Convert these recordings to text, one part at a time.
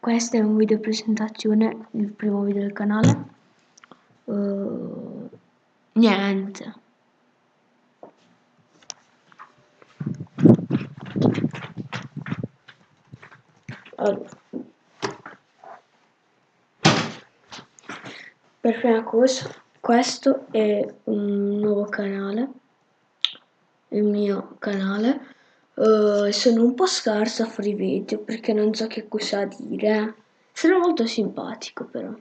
questo è un video presentazione il primo video del canale. Uh, niente. Allora. Per prima cosa questo è un nuovo canale il mio canale Uh, sono un po' scarsa a fare i video perché non so che cosa dire. Sono molto simpatico però.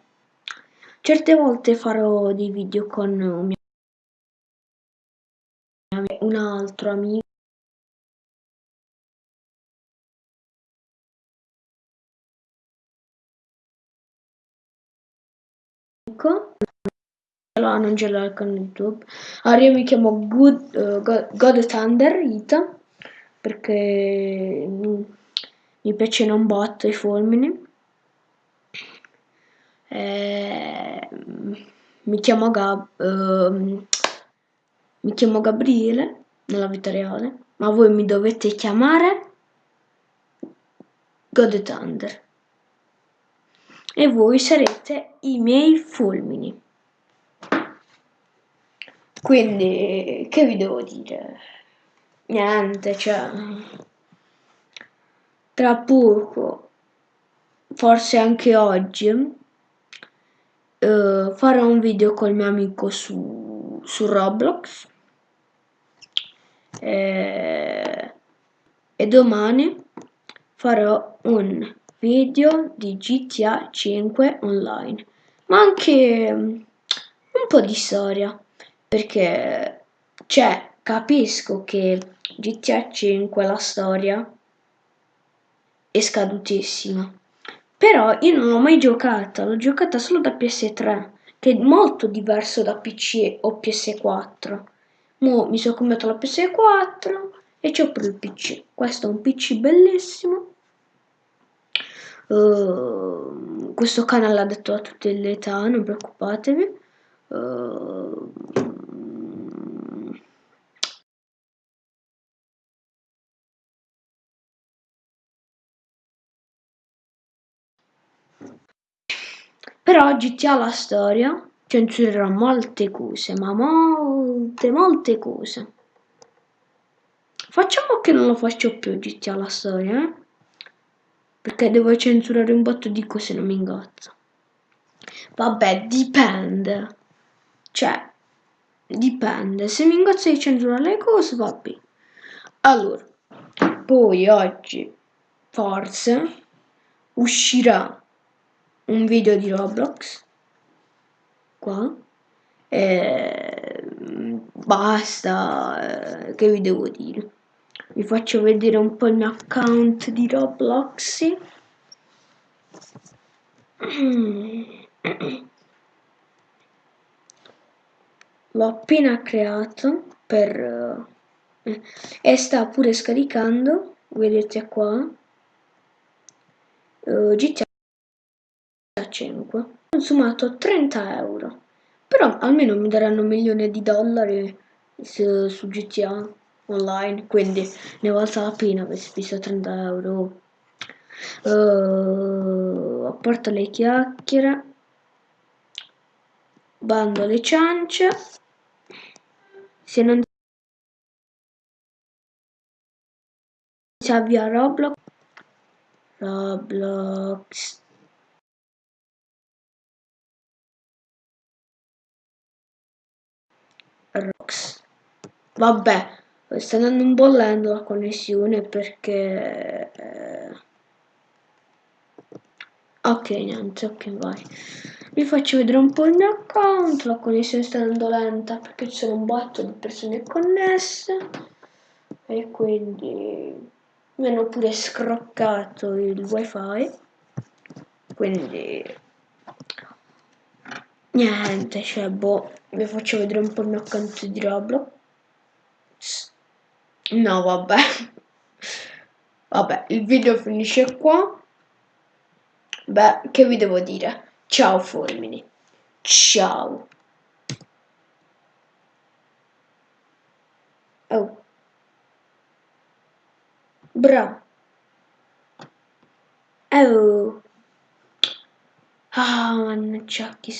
Certe volte farò dei video con un, mio... un altro amico. Allora non ce l'ho con YouTube. Allora io mi chiamo Good, uh, God, God Thunder Ita perché mi piacciono un botto i fulmini. Eh, mi chiamo Gab, uh, mi chiamo Gabriele nella vita reale, ma voi mi dovete chiamare God Thunder. E voi sarete i miei fulmini. Quindi, che vi devo dire? Niente, cioè, tra poco, forse anche oggi, eh, farò un video col mio amico su, su Roblox. E, e domani farò un video di GTA 5 online, ma anche un po' di storia, perché c'è, capisco che GTA 5 la storia è scadutissima. Però io non l'ho mai giocata, l'ho giocata solo da PS3, che è molto diverso da PC o PS4. Mo mi sono comprato la PS4 e c'ho pure il PC. Questo è un PC bellissimo. Uh, questo canale ha detto a tutte le età, non preoccupatevi. Uh, Però GTA la storia censurerà molte cose, ma molte, molte cose. Facciamo che non lo faccio più GTA la storia, eh? Perché devo censurare un botto di cose, non mi ingazzo. Vabbè, dipende. Cioè, dipende. Se mi ingazzo di censurare le cose, va bene. Allora, poi oggi, forse, uscirà un video di Roblox qua e basta eh, che vi devo dire? Vi faccio vedere un po' il mio account di Roblox. L'ho appena creato per eh, e sta pure scaricando vedete qua uh, GTA 5 ho consumato 30 euro. Però almeno mi daranno un milione di dollari su, su GTA online quindi ne valsa la pena avessi visto 30 euro. Uh, a parte le chiacchiere bando le ciance. Se non si avvia Roblox Roblox Rox. Vabbè, sta andando un bollendo la connessione perché... Eh... Ok, niente, ok, vai. Vi faccio vedere un po' il mio account, la connessione sta andando lenta perché ci sono un botto di persone connesse e quindi mi hanno pure scroccato il wifi quindi Niente, cioè, boh, vi faccio vedere un po' il mio account di Roblox. No, vabbè. Vabbè, il video finisce qua. Beh, che vi devo dire? Ciao fulmini. Ciao. Oh. Eh Ciao! Ah, mannaggia, che